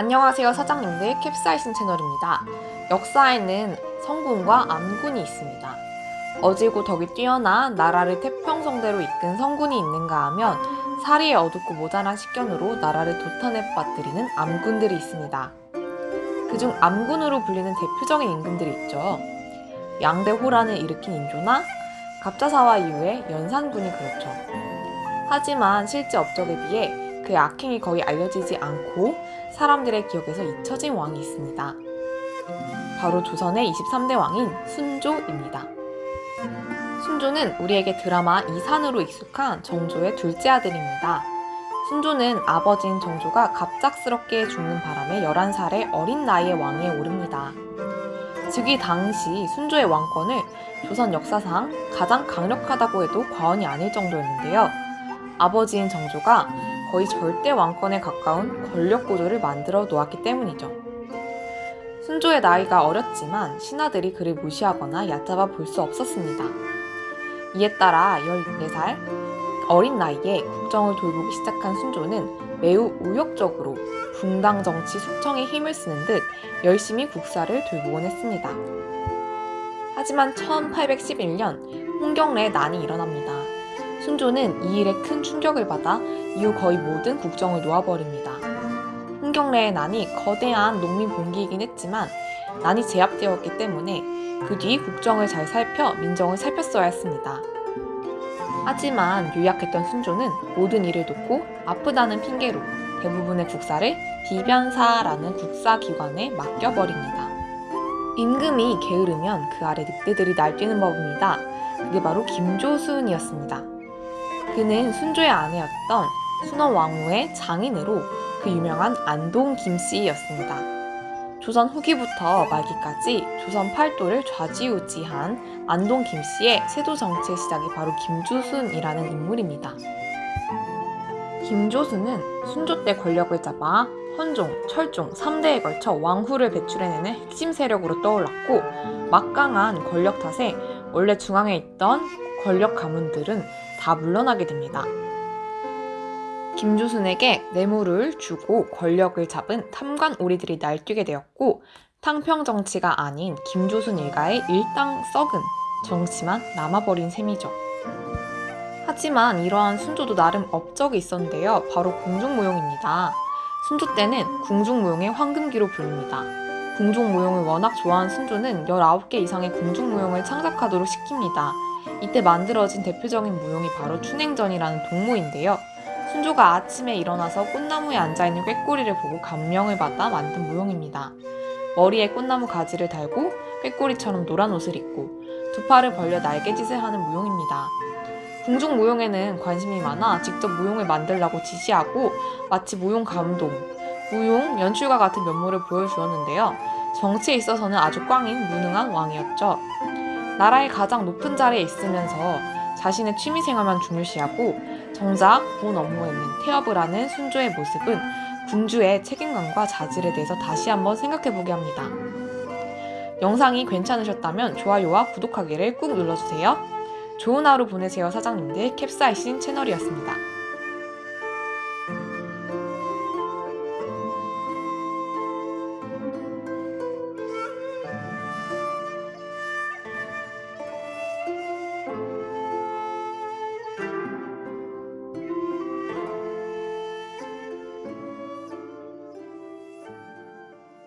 안녕하세요 사장님들 캡사이신 채널입니다. 역사에는 성군과 암군이 있습니다. 어지고 덕이 뛰어나 나라를 태평성대로 이끈 성군이 있는가 하면 사리에 어둡고 모자란 식견으로 나라를 도탄에 빠뜨리는 암군들이 있습니다. 그중 암군으로 불리는 대표적인 임금들이 있죠. 양대 호란을 일으킨 인조나 갑자사화 이후에 연산군이 그렇죠. 하지만 실제 업적에 비해 그의 악행이 거의 알려지지 않고 사람들의 기억에서 잊혀진 왕이 있습니다. 바로 조선의 23대 왕인 순조입니다. 순조는 우리에게 드라마 이산으로 익숙한 정조의 둘째 아들입니다. 순조는 아버지인 정조가 갑작스럽게 죽는 바람에 11살의 어린 나이에 왕위에 오릅니다. 즉위 당시 순조의 왕권을 조선 역사상 가장 강력하다고 해도 과언이 아닐 정도였는데요. 아버지인 정조가 거의 절대 왕권에 가까운 권력 구조를 만들어 놓았기 때문이죠. 순조의 나이가 어렸지만 신하들이 그를 무시하거나 얕잡아 볼 수 없었습니다. 이에 따라 14살 어린 나이에 국정을 돌보기 시작한 순조는 매우 우욕적으로 붕당 정치 숙청에 힘을 쓰는 듯 열심히 국사를 돌보곤 했습니다. 하지만 1811년 홍경래의 난이 일어납니다. 순조는 이 일에 큰 충격을 받아 이후 거의 모든 국정을 놓아버립니다. 홍경래의 난이 거대한 농민 봉기이긴 했지만 난이 제압되었기 때문에 그 뒤 국정을 잘 살펴 민정을 살폈어야 했습니다. 하지만 유약했던 순조는 모든 일을 놓고 아프다는 핑계로 대부분의 국사를 비변사라는 국사기관에 맡겨버립니다. 임금이 게으르면 그 아래 늑대들이 날뛰는 법입니다. 그게 바로 김조순이었습니다. 그는 순조의 아내였던 순원 왕후의 장인으로 그 유명한 안동 김씨였습니다. 조선 후기부터 말기까지 조선 팔도를 좌지우지한 안동 김씨의 세도 정치의 시작이 바로 김주순이라는 인물입니다. 김조순은 순조 때 권력을 잡아 헌종, 철종 3대에 걸쳐 왕후를 배출해내는 핵심 세력으로 떠올랐고 막강한 권력 탓에 원래 중앙에 있던 권력 가문들은 다 물러나게 됩니다. 김조순에게 뇌물을 주고 권력을 잡은 탐관 오리들이 날뛰게 되었고 탕평 정치가 아닌 김조순 일가의 일당 썩은 정치만 남아버린 셈이죠. 하지만 이러한 순조도 나름 업적이 있었는데요. 바로 궁중무용입니다. 순조 때는 궁중무용의 황금기로 불립니다. 궁중 무용을 워낙 좋아한 순조는 19개 이상의 궁중 무용을 창작하도록 시킵니다. 이때 만들어진 대표적인 무용이 바로 춘행전이라는 동무인데요. 순조가 아침에 일어나서 꽃나무에 앉아있는 꾀꼬리를 보고 감명을 받아 만든 무용입니다. 머리에 꽃나무 가지를 달고 꾀꼬리처럼 노란 옷을 입고 두 팔을 벌려 날개짓을 하는 무용입니다. 궁중 무용에는 관심이 많아 직접 무용을 만들라고 지시하고 마치 무용 감독, 무용 연출가 같은 면모를 보여주었는데요. 정치에 있어서는 아주 꽝인 무능한 왕이었죠. 나라의 가장 높은 자리에 있으면서 자신의 취미생활만 중요시하고 정작 본 업무에는 태업을 하는 순조의 모습은 군주의 책임감과 자질에 대해서 다시 한번 생각해보게 합니다. 영상이 괜찮으셨다면 좋아요와 구독하기를 꾹 눌러주세요. 좋은 하루 보내세요 사장님들 캡사이신 채널이었습니다.